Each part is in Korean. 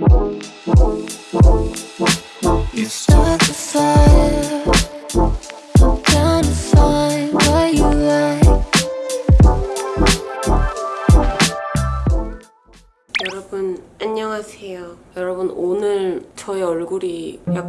嗯嗯嗯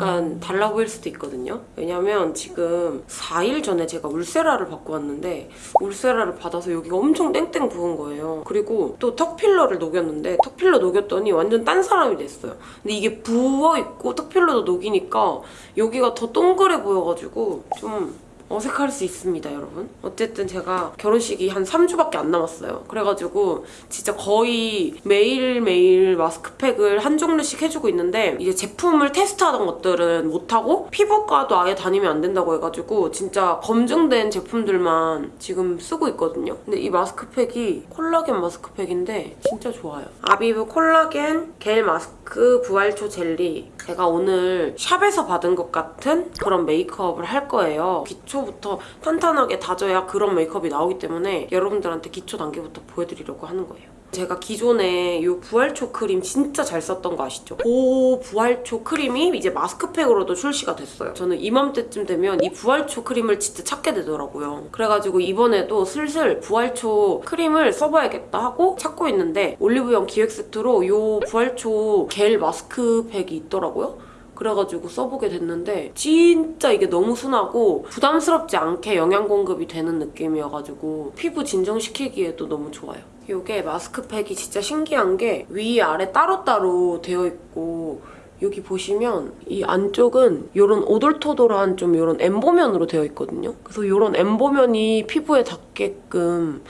약간 달라 보일 수도 있거든요. 왜냐면 지금 4일 전에 제가 울세라를 받고 왔는데 울세라를 받아서 여기가 엄청 땡땡 부은 거예요. 그리고 또 턱필러를 녹였는데 턱필러 녹였더니 완전 딴 사람이 됐어요. 근데 이게 부어있고 턱필러도 녹이니까 여기가 더 동그래 보여가지고 좀 어색할 수 있습니다, 여러분. 어쨌든 제가 결혼식이 한 3주밖에 안 남았어요. 그래가지고 진짜 거의 매일매일 마스크팩을 한 종류씩 해주고 있는데 이제 제품을 테스트하던 것들은 못하고 피부과도 아예 다니면 안 된다고 해가지고 진짜 검증된 제품들만 지금 쓰고 있거든요. 근데 이 마스크팩이 콜라겐 마스크팩인데 진짜 좋아요. 아비브 콜라겐 겔 마스크 부활초 젤리 제가 오늘 샵에서 받은 것 같은 그런 메이크업을 할 거예요. 기초 부터 탄탄하게 다져야 그런 메이크업이 나오기 때문에 여러분들한테 기초 단계부터 보여드리려고 하는 거예요. 제가 기존에 이 부활초 크림 진짜 잘 썼던 거 아시죠? 그 부활초 크림이 이제 마스크팩으로도 출시가 됐어요. 저는 이맘때쯤 되면 이 부활초 크림을 진짜 찾게 되더라고요. 그래가지고 이번에도 슬슬 부활초 크림을 써봐야겠다 하고 찾고 있는데 올리브영 기획 세트로 이 부활초 겔 마스크팩이 있더라고요. 그래가지고 써보게 됐는데 진짜 이게 너무 순하고 부담스럽지 않게 영양 공급이 되는 느낌이어가지고 피부 진정시키기에도 너무 좋아요. 이게 마스크팩이 진짜 신기한 게 위아래 따로따로 되어 있고 여기 보시면 이 안쪽은 이런 오돌토돌한 좀 이런 엠보면으로 되어 있거든요. 그래서 이런 엠보면이 피부에 닿게끔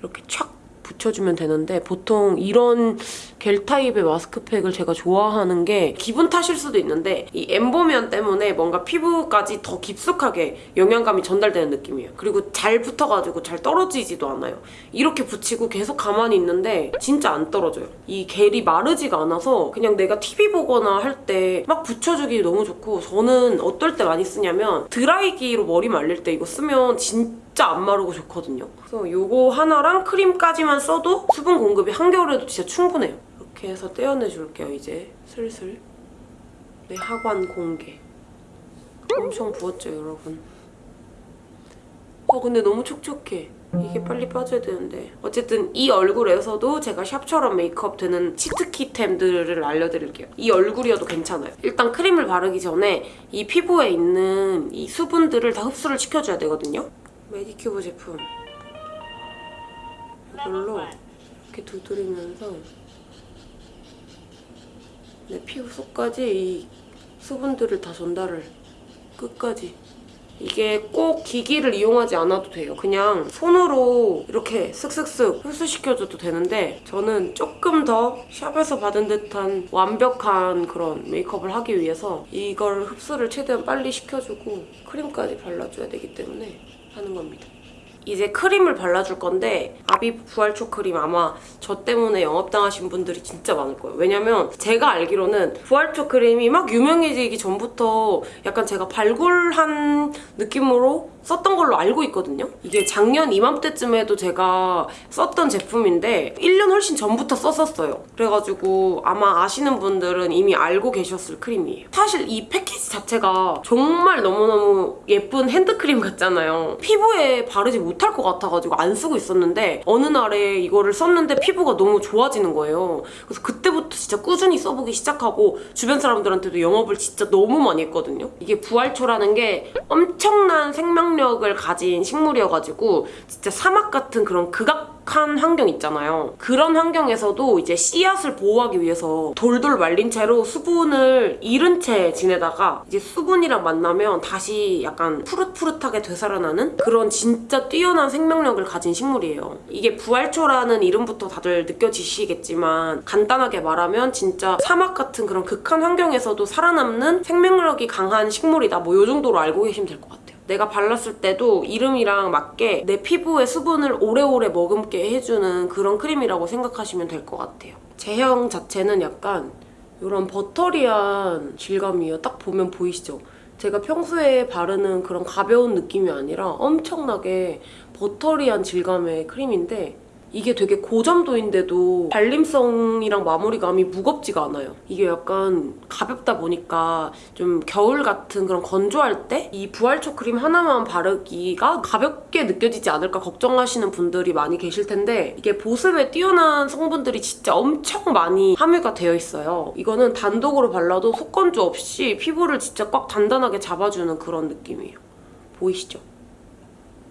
이렇게 촥 붙여주면 되는데 보통 이런 겔 타입의 마스크팩을 제가 좋아하는 게 기분 탓일 수도 있는데 이 엠보면 때문에 뭔가 피부까지 더 깊숙하게 영양감이 전달되는 느낌이에요. 그리고 잘 붙어가지고 잘 떨어지지도 않아요. 이렇게 붙이고 계속 가만히 있는데 진짜 안 떨어져요. 이 겔이 마르지가 않아서 그냥 내가 TV 보거나 할 때 막 붙여주기 너무 좋고 저는 어떨 때 많이 쓰냐면 드라이기로 머리 말릴 때 이거 쓰면 진짜 진짜 안 마르고 좋거든요. 그래서 이거 하나랑 크림까지만 써도 수분 공급이 한겨울에도 진짜 충분해요. 이렇게 해서 떼어내줄게요, 이제 슬슬. 내 하관 공개. 엄청 부었죠, 여러분? 어, 근데 너무 촉촉해. 이게 빨리 빠져야 되는데 어쨌든 이 얼굴에서도 제가 샵처럼 메이크업 되는 치트키템들을 알려드릴게요. 이 얼굴이어도 괜찮아요. 일단 크림을 바르기 전에 이 피부에 있는 이 수분들을 다 흡수를 시켜줘야 되거든요. 메디큐브 제품 이걸로 이렇게 두드리면서 내 피부 속까지 이 수분들을 다 전달을 끝까지 이게 꼭 기기를 이용하지 않아도 돼요. 그냥 손으로 이렇게 쓱쓱쓱 흡수시켜줘도 되는데 저는 조금 더 샵에서 받은 듯한 완벽한 그런 메이크업을 하기 위해서 이걸 흡수를 최대한 빨리 시켜주고 크림까지 발라줘야 되기 때문에 하는 겁니다. 이제 크림을 발라줄 건데 아비브 부활초 크림 아마 저 때문에 영업당하신 분들이 진짜 많을 거예요. 왜냐면 제가 알기로는 부활초 크림이 막 유명해지기 전부터 약간 제가 발굴한 느낌으로 썼던 걸로 알고 있거든요. 이게 작년 이맘때쯤에도 제가 썼던 제품인데 1년 훨씬 전부터 썼었어요. 그래가지고 아마 아시는 분들은 이미 알고 계셨을 크림이에요. 사실 이 패키지 자체가 정말 너무너무 예쁜 핸드크림 같잖아요. 피부에 바르지 못할 것 같아가지고 안 쓰고 있었는데 어느 날에 이거를 썼는데 피부가 너무 좋아지는 거예요. 그래서 그때부터 진짜 꾸준히 써보기 시작하고 주변 사람들한테도 영업을 진짜 너무 많이 했거든요. 이게 부활초라는 게 엄청난 생명 생명력을 가진 식물이어가지고 진짜 사막 같은 그런 극악한 환경 있잖아요. 그런 환경에서도 이제 씨앗을 보호하기 위해서 돌돌 말린 채로 수분을 잃은 채 지내다가 이제 수분이랑 만나면 다시 약간 푸릇푸릇하게 되살아나는 그런 진짜 뛰어난 생명력을 가진 식물이에요. 이게 부활초라는 이름부터 다들 느껴지시겠지만 간단하게 말하면 진짜 사막 같은 그런 극한 환경에서도 살아남는 생명력이 강한 식물이다. 뭐이 정도로 알고 계시면 될 것 같아요. 내가 발랐을 때도 이름이랑 맞게 내 피부에 수분을 오래오래 머금게 해주는 그런 크림이라고 생각하시면 될 것 같아요. 제형 자체는 약간 이런 버터리한 질감이에요. 딱 보면 보이시죠? 제가 평소에 바르는 그런 가벼운 느낌이 아니라 엄청나게 버터리한 질감의 크림인데 이게 되게 고점도인데도 발림성이랑 마무리감이 무겁지가 않아요. 이게 약간 가볍다 보니까 좀 겨울 같은 그런 건조할 때 이 부활초 크림 하나만 바르기가 가볍게 느껴지지 않을까 걱정하시는 분들이 많이 계실 텐데 이게 보습에 뛰어난 성분들이 진짜 엄청 많이 함유가 되어 있어요. 이거는 단독으로 발라도 속건조 없이 피부를 진짜 꽉 단단하게 잡아주는 그런 느낌이에요. 보이시죠?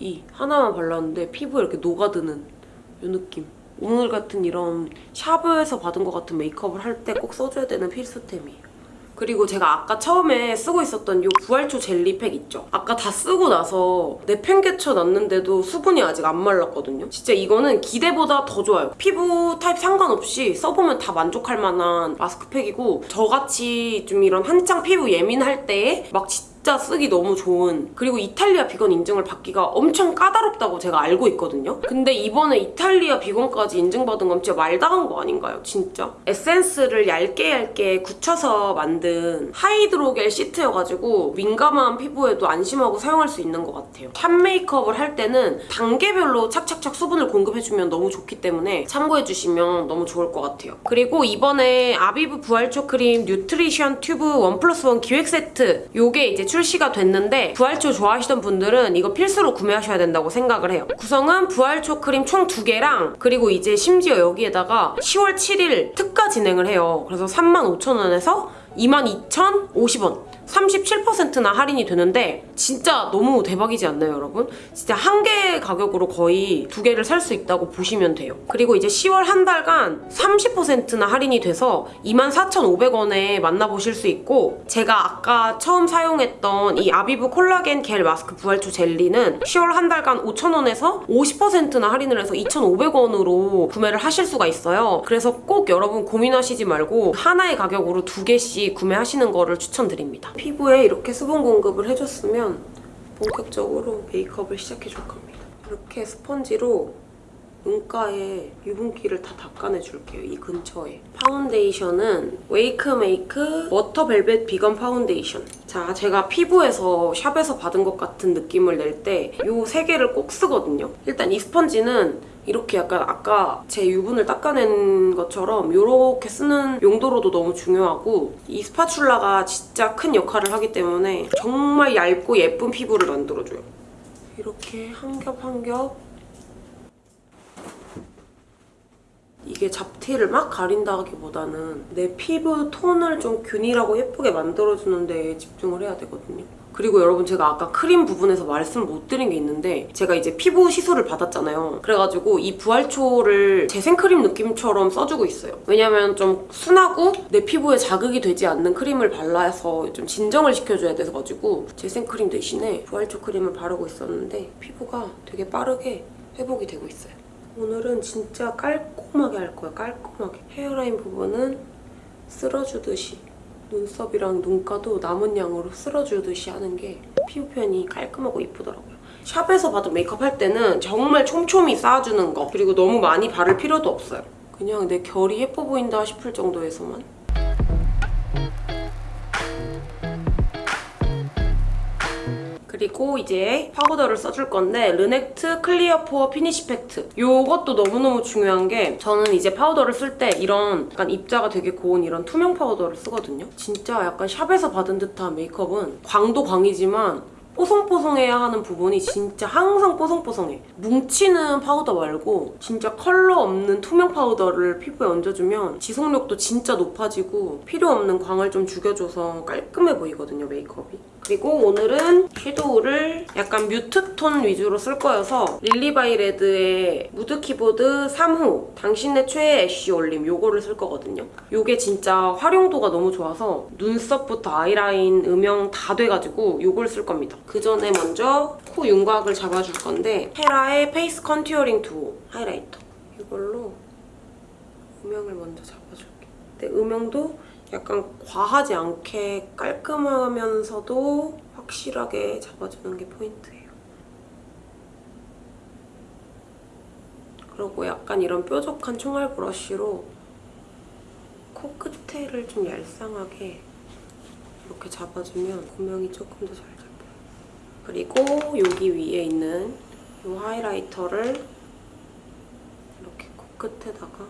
이 하나만 발랐는데 피부에 이렇게 녹아드는 이 느낌. 오늘 같은 이런 샵에서 받은 것 같은 메이크업을 할 때 꼭 써줘야 되는 필수템이에요. 그리고 제가 아까 처음에 쓰고 있었던 이 부활초 젤리팩 있죠? 아까 다 쓰고 나서 내팽개쳐 놨는데도 수분이 아직 안 말랐거든요? 진짜 이거는 기대보다 더 좋아요. 피부 타입 상관없이 써보면 다 만족할 만한 마스크팩이고 저같이 좀 이런 한창 피부 예민할 때에 막 진짜 쓰기 너무 좋은 그리고 이탈리아 비건 인증을 받기가 엄청 까다롭다고 제가 알고 있거든요. 근데 이번에 이탈리아 비건까지 인증받은 건 진짜 말다한 거 아닌가요? 진짜? 에센스를 얇게 얇게 굳혀서 만든 하이드로겔 시트여가지고 민감한 피부에도 안심하고 사용할 수 있는 것 같아요. 샵 메이크업을 할 때는 단계별로 착착착 수분을 공급해주면 너무 좋기 때문에 참고해주시면 너무 좋을 것 같아요. 그리고 이번에 아비브 부활초 크림 뉴트리션 튜브 one plus one 기획 세트 요게 이제 출시가 됐는데 부활초 좋아하시던 분들은 이거 필수로 구매하셔야 된다고 생각을 해요. 구성은 부활초 크림 총 두 개랑 그리고 이제 심지어 여기에다가 10월 7일 특가 진행을 해요. 그래서 35,000원에서 22,050원 37%나 할인이 되는데 진짜 너무 대박이지 않나요 여러분? 진짜 한 개 가격으로 거의 두 개를 살 수 있다고 보시면 돼요. 그리고 이제 10월 한 달간 30%나 할인이 돼서 24,500원에 만나보실 수 있고 제가 아까 처음 사용했던 이 아비브 콜라겐 겔 마스크 부활초 젤리는 10월 한 달간 5,000원에서 50%나 할인을 해서 2,500원으로 구매를 하실 수가 있어요. 그래서 꼭 여러분 고민하시지 말고 하나의 가격으로 두 개씩 구매하시는 거를 추천드립니다. 피부에 이렇게 수분 공급을 해줬으면 본격적으로 메이크업을 시작해줄 겁니다. 이렇게 스펀지로 눈가에 유분기를 다 닦아내줄게요. 이 근처에. 파운데이션은 웨이크메이크 워터 벨벳 비건 파운데이션. 자, 제가 피부에서 샵에서 받은 것 같은 느낌을 낼 때 이 세 개를 꼭 쓰거든요. 일단 이 스펀지는 이렇게 약간 아까 제 유분을 닦아낸 것처럼 이렇게 쓰는 용도로도 너무 중요하고 이 스파츌라가 진짜 큰 역할을 하기 때문에 정말 얇고 예쁜 피부를 만들어줘요. 이렇게 한 겹 한 겹 이게 잡티를 막 가린다기보다는 내 피부 톤을 좀 균일하고 예쁘게 만들어주는 데 집중을 해야 되거든요. 그리고 여러분 제가 아까 크림 부분에서 말씀 못 드린 게 있는데 제가 이제 피부 시술을 받았잖아요. 그래가지고 이 부활초를 재생크림 느낌처럼 써주고 있어요. 왜냐면 좀 순하고 내 피부에 자극이 되지 않는 크림을 발라서 좀 진정을 시켜줘야 돼서가지고 재생크림 대신에 부활초 크림을 바르고 있었는데 피부가 되게 빠르게 회복이 되고 있어요. 오늘은 진짜 깔끔하게 할 거예요. 깔끔하게. 헤어라인 부분은 쓸어주듯이 눈썹이랑 눈가도 남은 양으로 쓸어주듯이 하는 게 피부 표현이 깔끔하고 이쁘더라고요. 샵에서 받은 메이크업 할 때는 정말 촘촘히 쌓아주는 거 그리고 너무 많이 바를 필요도 없어요. 그냥 내 결이 예뻐 보인다 싶을 정도에서만 그리고 이제 파우더를 써줄 건데 르넥트 클리어 포어 피니시 팩트 이것도 너무너무 중요한 게 저는 이제 파우더를 쓸 때 이런 약간 입자가 되게 고운 이런 투명 파우더를 쓰거든요. 진짜 약간 샵에서 받은 듯한 메이크업은 광도 광이지만 뽀송뽀송해야 하는 부분이 진짜 항상 뽀송뽀송해. 뭉치는 파우더 말고 진짜 컬러 없는 투명 파우더를 피부에 얹어주면 지속력도 진짜 높아지고 필요 없는 광을 좀 죽여줘서 깔끔해 보이거든요, 메이크업이. 그리고 오늘은 섀도우를 약간 mute tone 위주로 쓸 거여서 릴리바이레드의 무드 키보드 3호 당신의 최애 애쉬 올림 요거를 쓸 거거든요. 요게 진짜 활용도가 너무 좋아서 눈썹부터 아이라인, 음영 다 돼가지고 요걸 쓸 겁니다. 그 전에 먼저 코 윤곽을 잡아줄 건데 헤라의 페이스 컨투어링 듀오 하이라이터 이걸로 음영을 먼저 잡아줄게. 근데 음영도 약간 과하지 않게 깔끔하면서도 확실하게 잡아주는 게 포인트예요. 그리고 약간 이런 뾰족한 총알 브러쉬로 코끝에를 좀 얄쌍하게 이렇게 잡아주면 고명이 조금 더 잘 잡혀요. 그리고 여기 위에 있는 이 하이라이터를 끝에다가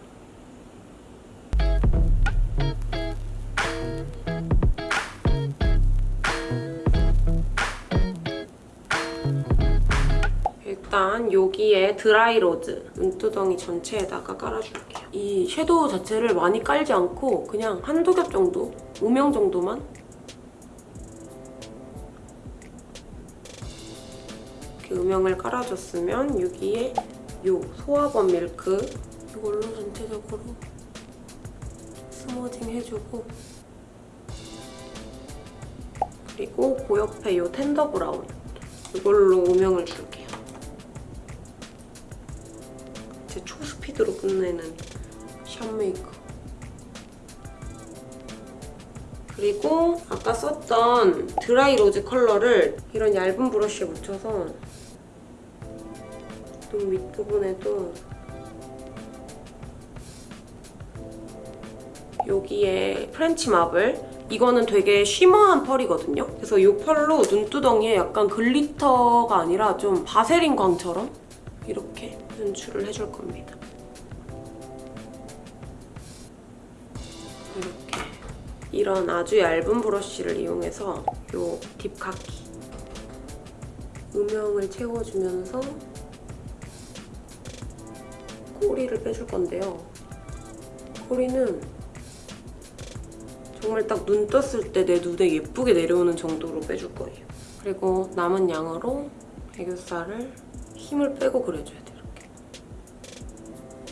일단 여기에 드라이 로즈 눈두덩이 전체에다가 깔아줄게요. 이 섀도우 자체를 많이 깔지 않고 그냥 한두 겹 정도, 음영 정도만 이렇게 음영을 깔아줬으면 여기에 요 소화범 밀크 이걸로 전체적으로 smudging 해주고 그리고 그 옆에 요 텐더 브라운 이걸로 음영을 줄게요. 끝내는 샵 메이크업. 그리고 아까 썼던 드라이 로즈 컬러를 이런 얇은 브러쉬에 묻혀서 눈 밑부분에도 여기에 French marble 이거는 되게 shimmer한 펄이거든요. 그래서 이 펄로 눈두덩이에 약간 glitter가 아니라 좀 바세린 광처럼 이렇게 연출을 해줄 겁니다. 이런 아주 얇은 브러쉬를 이용해서 이 deep khaki 음영을 채워주면서 꼬리를 빼줄 건데요. 꼬리는 정말 딱 눈 떴을 때 내 눈에 예쁘게 내려오는 정도로 빼줄 거예요. 그리고 남은 양으로 애교살을 힘을 빼고 그려줘야 돼요, 이렇게.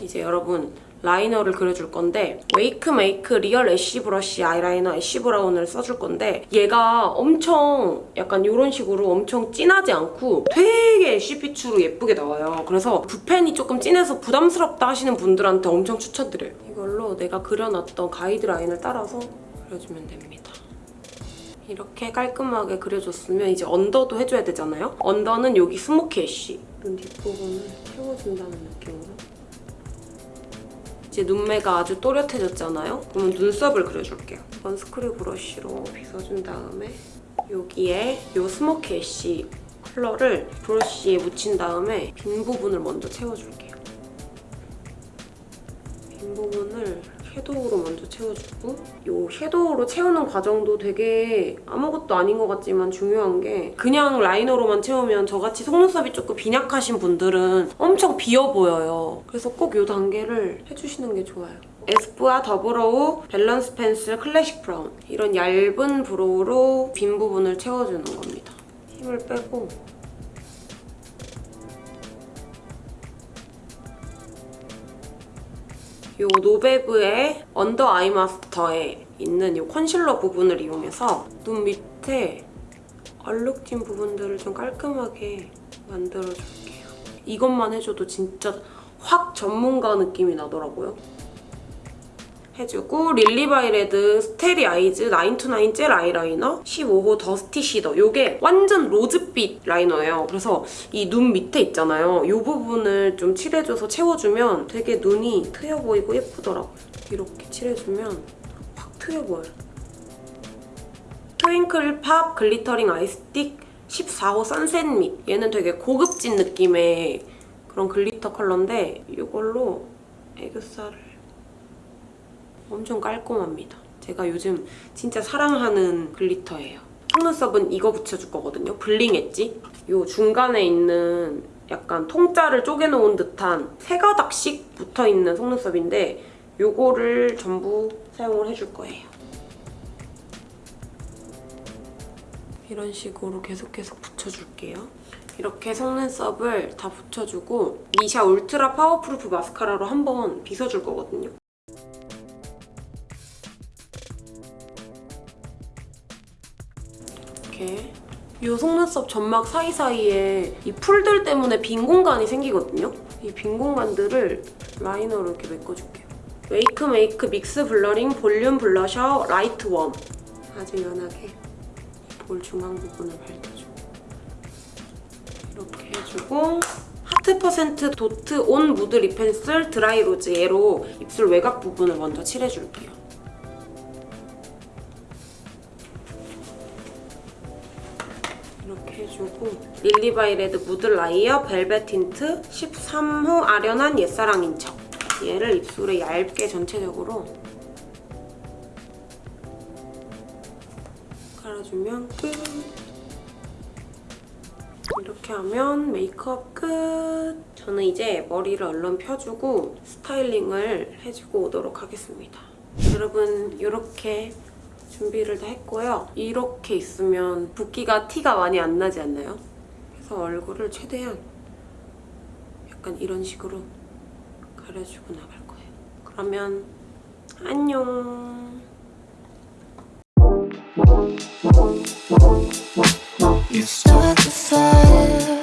이제 여러분 liner를 그려줄 건데 Wakemake real ash brush eyeliner ash brown을 써줄 건데 얘가 엄청 약간 이런 식으로 엄청 진하지 않고 되게 ash 빛으로 예쁘게 나와요. 그래서 붓펜이 조금 진해서 부담스럽다 하시는 분들한테 엄청 추천드려요. 이걸로 내가 그려놨던 가이드 라인을 따라서 그려주면 됩니다. 이렇게 깔끔하게 그려줬으면 이제 언더도 해줘야 되잖아요? under는 여기 smoky ash 눈 뒷부분을 채워준다는 느낌으로 이제 눈매가 아주 또렷해졌잖아요? 그러면 눈썹을 그려줄게요. 이건 screw brush로 빗어준 다음에 여기에 이 smoky ash 컬러를 브러쉬에 묻힌 다음에 빈 부분을 먼저 채워줄게요. 빈 부분을 섀도우로 먼저 채워주고 이 섀도우로 채우는 과정도 되게 아무것도 아닌 것 같지만 중요한 게 그냥 liner로만 채우면 저같이 속눈썹이 조금 빈약하신 분들은 엄청 비어 보여요. 그래서 꼭 이 단계를 해주시는 게 좋아요. espoir the brow balance pencil classic brown 이런 얇은 brow로 빈 부분을 채워주는 겁니다. 힘을 빼고 이 노베브의 under eye master에 있는 이 컨실러 부분을 이용해서 눈 밑에 얼룩진 부분들을 좀 깔끔하게 만들어줄게요. 이것만 해줘도 진짜 확 전문가 느낌이 나더라고요. 해주고 Lilybyred starry eyes 9 to 9 gel eyeliner 15호 dusty cedar 이게 완전 rose빛 liner예요. 그래서 이 눈 밑에 있잖아요. 이 부분을 좀 칠해줘서 채워주면 되게 눈이 트여 보이고 예쁘더라고요. 이렇게 칠해주면 확 트여 보여요. Twinkle Pop glittering eye stick 14호 sunset meet 얘는 되게 고급진 느낌의 그런 glitter 컬러인데 이걸로 애교살을 엄청 깔끔합니다. 제가 요즘 진짜 사랑하는 glitter예요. 속눈썹은 이거 붙여줄 거거든요. bling edge. 이 중간에 있는 약간 통짜를 쪼개놓은 듯한 세 가닥씩 붙어있는 속눈썹인데 이거를 전부 사용을 해줄 거예요. 이런 식으로 계속 계속 붙여줄게요. 이렇게 속눈썹을 다 붙여주고 Missha ultra powerproof mascara로 한번 빗어줄 거거든요. 이렇게 이 속눈썹 점막 사이사이에 이 풀들 때문에 빈 공간이 생기거든요. 이 빈 공간들을 liner로 이렇게 메꿔줄게요. Wakemake mix blurring volume blusher light warm 아주 연하게 볼 중앙 부분을 밝혀주고 이렇게 해주고 Heart Percent dot on mood lip pencil dry rose 얘로 입술 외곽 부분을 먼저 칠해줄게요. 해주고 Lilybyred mood liar velvet tint 13호 아련한 옛사랑인 척 얘를 입술에 얇게 전체적으로 깔아주면 끝. 이렇게 하면 메이크업 끝. 저는 이제 머리를 얼른 펴주고 스타일링을 해주고 오도록 하겠습니다. 여러분 이렇게 준비를 다 했고요. 이렇게 있으면 붓기가 티가 많이 안 나지 않나요? 그래서 얼굴을 최대한 약간 이런 식으로 가려주고 나갈 거예요. 그러면 안녕! You start fire